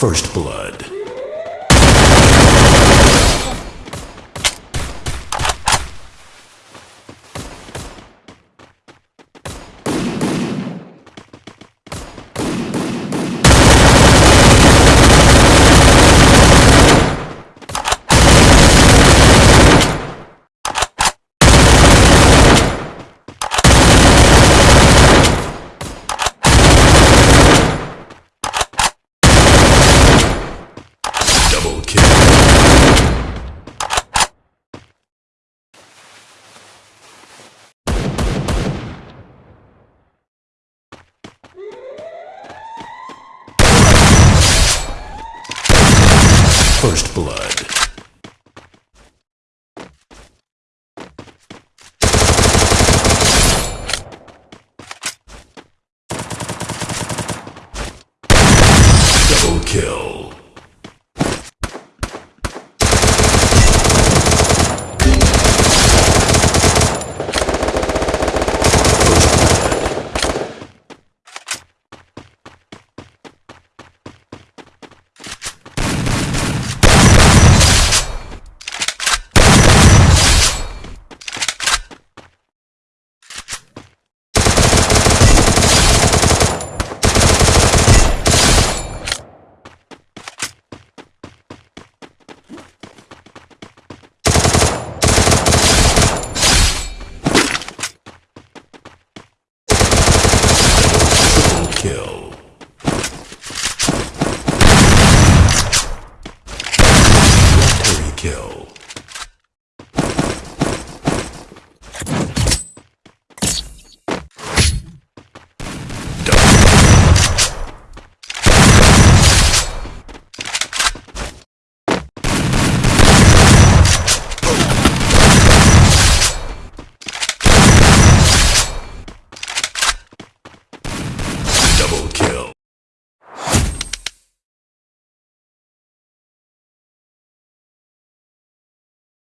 First Blood. kill. First blood. Double kill. kill. Victory kill.